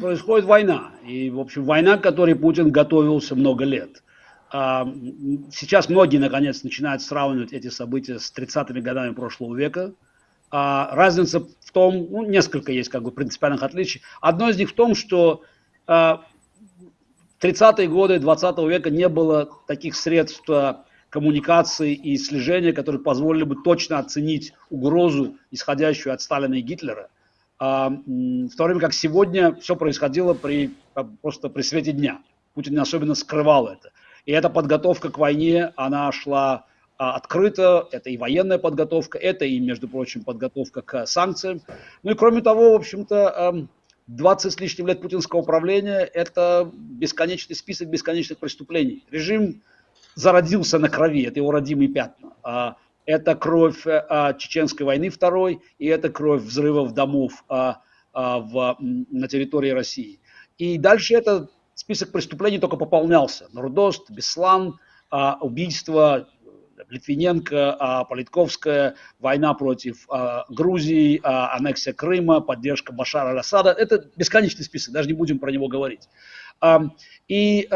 происходит война. И, в общем, война, к которой Путин готовился много лет. А, сейчас многие, наконец, начинают сравнивать эти события с 30-ми годами прошлого века. А, разница в том, ну, несколько есть как бы принципиальных отличий. Одно из них в том, что а, в 30-е годы 20 века не было таких средств коммуникации и слежения, которые позволили бы точно оценить угрозу, исходящую от Сталина и Гитлера. А, в то время как сегодня все происходило при, просто при свете дня. Путин не особенно скрывал это. И эта подготовка к войне, она шла а, открыто, это и военная подготовка, это и, между прочим, подготовка к санкциям. Ну и кроме того, в общем-то, 20 с лишним лет путинского управления – это бесконечный список бесконечных преступлений. Режим зародился на крови, это его родимые пятна. А, это кровь а, Чеченской войны второй, и это кровь взрывов домов а, в, на территории России. И дальше этот список преступлений только пополнялся. Нордост, Беслан, убийство Литвиненко, Политковская, война против Грузии, аннексия Крыма, поддержка Башара Аль-Асада. Это бесконечный список, даже не будем про него говорить. И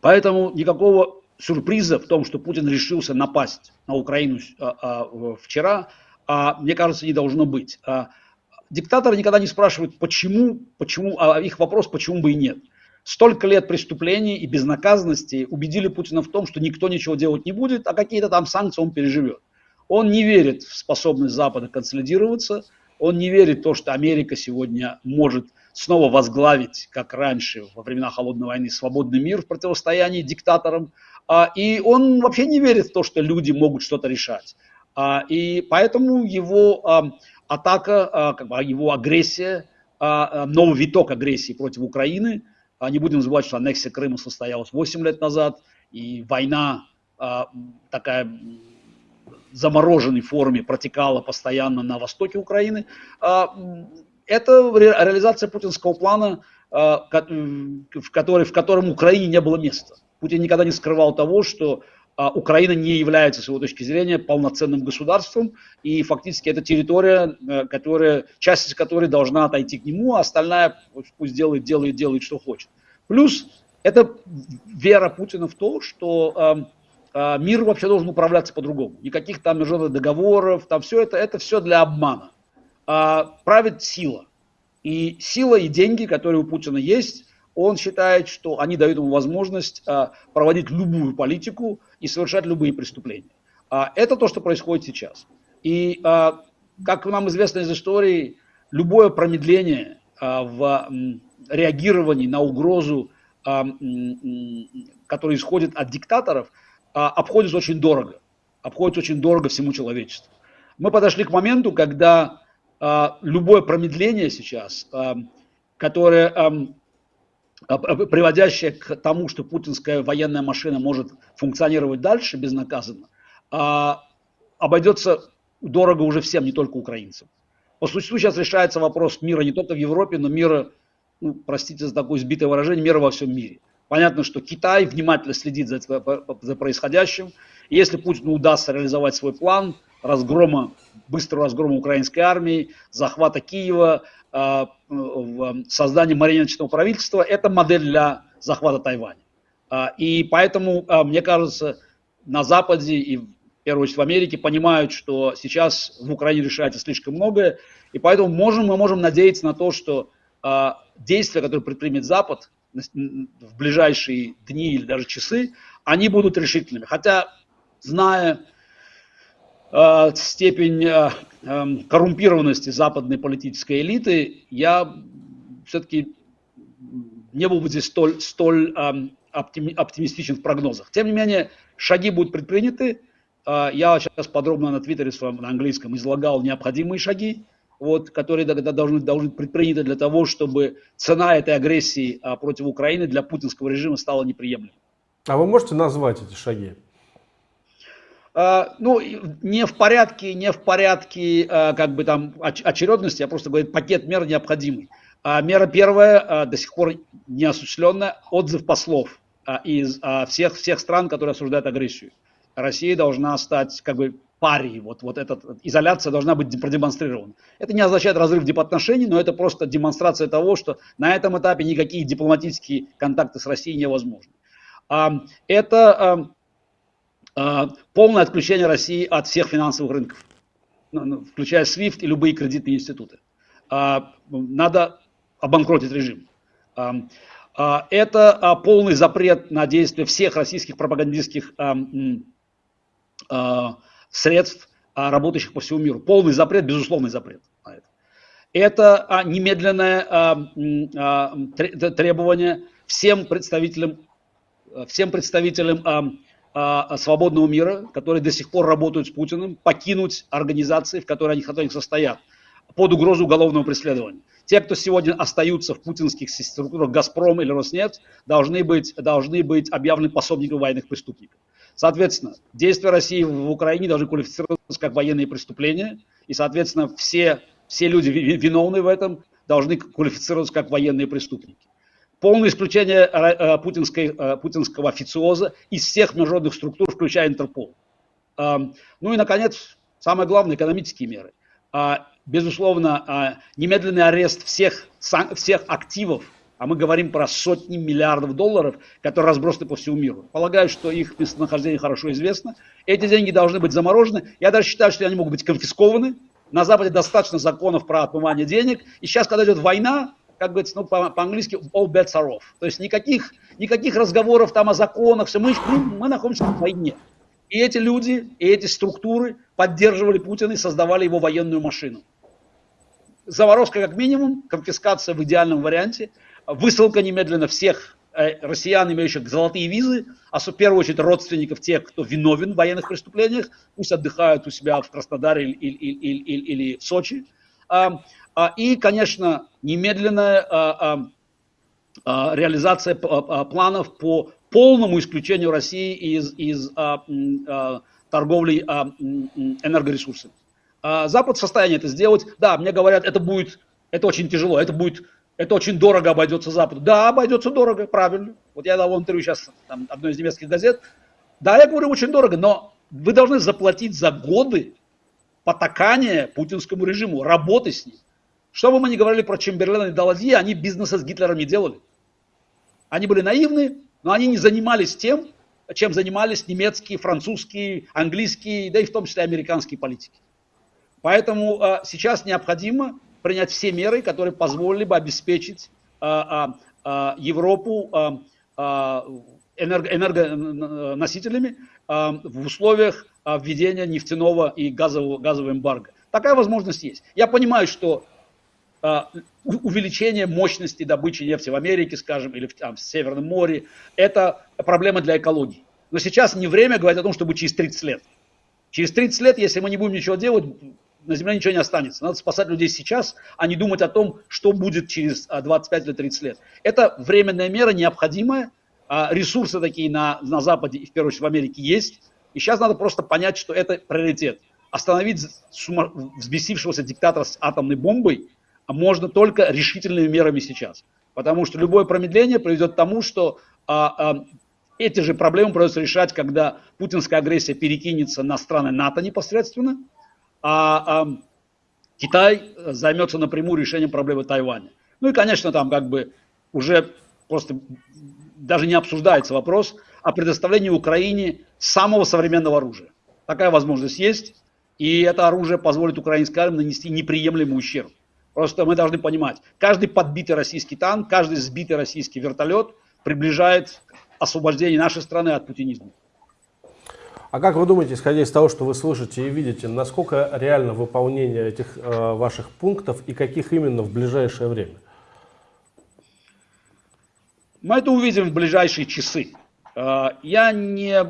Поэтому никакого сюрприза в том, что Путин решился напасть на Украину а, а, вчера, а, мне кажется, не должно быть. Диктаторы никогда не спрашивают, почему, почему, а их вопрос, почему бы и нет. Столько лет преступлений и безнаказанности убедили Путина в том, что никто ничего делать не будет, а какие-то там санкции он переживет. Он не верит в способность Запада консолидироваться, он не верит в то, что Америка сегодня может снова возглавить, как раньше, во времена Холодной войны, свободный мир в противостоянии диктаторам. А, и он вообще не верит в то, что люди могут что-то решать. А, и поэтому его а, атака, его агрессия, новый виток агрессии против Украины, не будем забывать, что аннексия Крыма состоялась 8 лет назад, и война такая замороженной форме протекала постоянно на востоке Украины это реализация путинского плана, а, в, который, в котором Украине не было места. Путин никогда не скрывал того, что а, Украина не является, с его точки зрения, полноценным государством, и фактически это территория, э, которая, часть которой должна отойти к нему, а остальная пусть делает, делает, делает, что хочет. Плюс это вера Путина в то, что мир вообще должен управляться по-другому. Никаких там международных договоров, там все это, это все для обмана а, правит сила. И сила и деньги, которые у Путина есть, он считает, что они дают ему возможность а, проводить любую политику и совершать любые преступления. А, это то, что происходит сейчас. И, а, как нам известно из истории, любое промедление а, в м, реагировании на угрозу, а, м, которая исходит от диктаторов, а, обходится очень дорого. Обходится очень дорого всему человечеству. Мы подошли к моменту, когда любое промедление сейчас, а, которое а, приводящее к тому, что путинская военная машина может функционировать дальше безнаказанно, обойдется дорого уже всем, не только украинцам. По существу сейчас решается вопрос мира не только в Европе, но мира, ну, простите за такое сбитое выражение, мира во всем мире. Понятно, что Китай внимательно следит за, за происходящим. Если Путину удастся реализовать свой план, разгрома, быстрого разгрома украинской армии, захвата Киева, а, создания марионеточного правительства, это модель для захвата Тайваня. А, и поэтому, а, мне кажется, на Западе и в первую очередь в Америке понимают, что сейчас в Украине решается слишком многое, и поэтому можем, мы можем надеяться на то, что действия, которые предпримет Запад в ближайшие дни или даже часы, они будут решительными. Хотя, зная степень э, эм, коррумпированности западной политической элиты, я все-таки не был бы здесь столь, столь эм, оптимистичен в прогнозах. Тем не менее, шаги будут предприняты. Э, я сейчас подробно на Твиттере своем на английском излагал необходимые шаги, вот, которые должны, должны быть предприняты для того, чтобы цена этой агрессии против Украины для путинского режима стала неприемлемой. А вы можете назвать эти шаги? А, ну, не в порядке, не в порядке, а, как бы там очередности, я просто говорю, пакет мер необходимый. А, мера первая, до сих пор не осуществленная, отзыв послов из всех, всех стран, которые осуждают агрессию. Россия должна стать как бы пари, вот, вот эта изоляция должна быть продемонстрирована. Это не означает разрыв дипотношений, но это просто демонстрация того, что на этом этапе никакие дипломатические контакты с Россией невозможны. Это полное отключение России от всех финансовых рынков, ну, ну, включая SWIFT и любые кредитные институты. Надо обанкротить режим. Это полный запрет на действие всех российских пропагандистских средств, а, работающих по всему миру. Полный запрет, безусловный запрет на это. Это а, немедленное а, требование всем представителям, всем представителям свободного мира, которые до сих пор работают с Путиным, покинуть организации, в которой они, в состоят, под угрозу уголовного преследования. Те, кто сегодня остаются в путинских структурах «Газпром» или «Роснефть», должны быть, должны быть объявлены пособниками военных преступников. Соответственно, действия России в Украине должны квалифицироваться как военные преступления, и, соответственно, все, все люди виновные в этом должны квалифицироваться как военные преступники. Полное исключение э, путинской, э, путинского официоза из всех международных структур, включая Интерпол. Ну и, наконец, самое главное, экономические меры. А, безусловно, а, немедленный арест всех, всех активов а мы говорим про сотни миллиардов долларов, которые разбросаны по всему миру. Полагаю, что их местонахождение хорошо известно. Эти деньги должны быть заморожены. Я даже считаю, что они могут быть конфискованы. На Западе достаточно законов про отмывание денег. И сейчас, когда идет война, как говорится, ну, по-английски, all bets are off. То есть никаких, никаких разговоров там о законах. Все. Мы, мы, мы находимся в войне. И эти люди, и эти структуры поддерживали Путина и создавали его военную машину. Заморозка как минимум, конфискация в идеальном варианте – высылка немедленно всех э, россиян, имеющих золотые визы, а в первую очередь родственников тех, кто виновен в военных преступлениях, пусть отдыхают у себя в Краснодаре или, или, или, или в Сочи. А, а, и, конечно, немедленная а, реализация планов по полному исключению России из, из торговли энергоресурсами. Запад в состоянии это сделать. Да, мне говорят, это будет, это очень тяжело, это будет это очень дорого обойдется Западу. Да, обойдется дорого, правильно. Вот я дал интервью сейчас там, одной из немецких газет. Да, я говорю, очень дорого, но вы должны заплатить за годы потакания путинскому режиму, работы с ним. Что бы мы ни говорили про Чемберлена и Даладье, они бизнеса с Гитлером не делали. Они были наивны, но они не занимались тем, чем занимались немецкие, французские, английские, да и в том числе американские политики. Поэтому э, сейчас необходимо принять все меры, которые позволили бы обеспечить а, а, а, Европу а, а, энерго, энергоносителями а, в условиях а, введения нефтяного и газового, газового эмбарго. Такая возможность есть. Я понимаю, что а, увеличение мощности добычи нефти в Америке, скажем, или в, там, в Северном море, это проблема для экологии. Но сейчас не время говорить о том, чтобы через 30 лет. Через 30 лет, если мы не будем ничего делать, на Земле ничего не останется. Надо спасать людей сейчас, а не думать о том, что будет через 25 или 30 лет. Это временная мера, необходимая. А, ресурсы такие на, на Западе и в первую очередь в Америке есть. И сейчас надо просто понять, что это приоритет. Остановить сума... взбесившегося диктатора с атомной бомбой можно только решительными мерами сейчас. Потому что любое промедление приведет к тому, что а, а, эти же проблемы придется решать, когда путинская агрессия перекинется на страны НАТО непосредственно, а, а Китай займется напрямую решением проблемы Тайваня. Ну и, конечно, там как бы уже просто даже не обсуждается вопрос о предоставлении Украине самого современного оружия. Такая возможность есть, и это оружие позволит украинской армии нанести неприемлемый ущерб. Просто мы должны понимать, каждый подбитый российский танк, каждый сбитый российский вертолет приближает освобождение нашей страны от путинизма. А как вы думаете, исходя из того, что вы слышите и видите, насколько реально выполнение этих э, ваших пунктов и каких именно в ближайшее время? Мы это увидим в ближайшие часы. Э, я не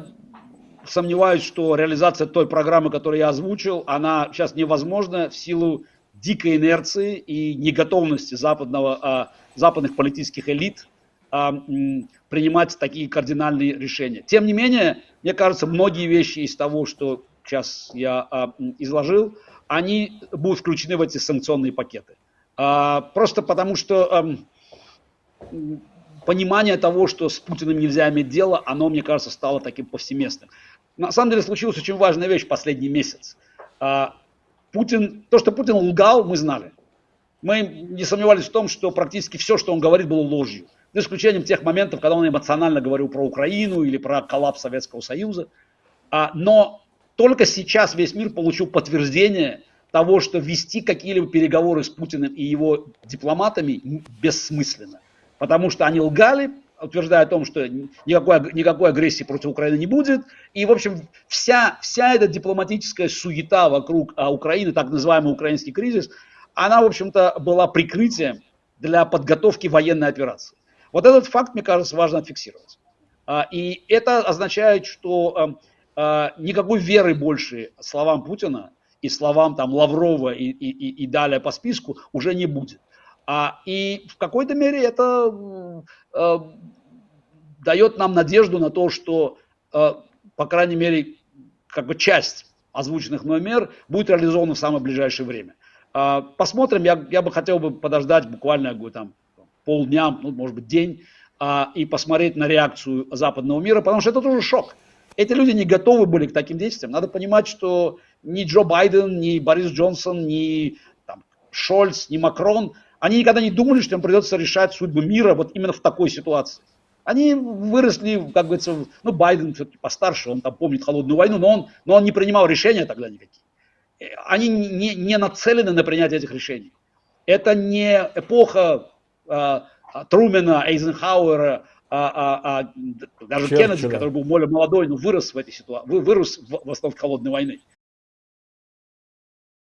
сомневаюсь, что реализация той программы, которую я озвучил, она сейчас невозможна в силу дикой инерции и неготовности западного, э, западных политических элит принимать такие кардинальные решения. Тем не менее, мне кажется, многие вещи из того, что сейчас я а, изложил, они будут включены в эти санкционные пакеты. А, просто потому что а, понимание того, что с Путиным нельзя иметь дело, оно, мне кажется, стало таким повсеместным. на самом деле случилась очень важная вещь в последний месяц. А, Путин, то, что Путин лгал, мы знали. Мы не сомневались в том, что практически все, что он говорит, было ложью. За исключением тех моментов, когда он эмоционально говорил про Украину или про коллапс Советского Союза. А, но только сейчас весь мир получил подтверждение того, что вести какие-либо переговоры с Путиным и его дипломатами бессмысленно. Потому что они лгали, утверждая о том, что никакой, никакой агрессии против Украины не будет. И, в общем, вся, вся эта дипломатическая суета вокруг а, Украины, так называемый украинский кризис, она, в общем-то, была прикрытием для подготовки военной операции. Вот этот факт, мне кажется, важно фиксировать. А, и это означает, что а, а, никакой веры больше словам Путина и словам там Лаврова и, и, и далее по списку уже не будет. А, и в какой-то мере это э, дает нам надежду на то, что, э, по крайней мере, как бы часть озвученных мной мер будет реализована в самое ближайшее время. Э, посмотрим, я, я бы хотел бы подождать буквально говорю, там, полдня, ну, может быть, день, э, и посмотреть на реакцию западного мира, потому что это тоже шок. Эти люди не готовы были к таким действиям. Надо понимать, что ни Джо Байден, ни Борис Джонсон, ни там, Шольц, ни Макрон – они никогда не думали, что им придется решать судьбу мира вот именно в такой ситуации. Они выросли, как говорится, ну, Байден все-таки постарше, он там помнит холодную войну, но он, но он не принимал решения тогда никакие. Э, они не, не нацелены на принятие этих решений. Это не эпоха а, Трумена, Эйзенхауэра, а, а, а, даже Черчилля. Кеннеди, который был более молодой, но вырос в этой ситуации, вырос в, в основном холодной войны.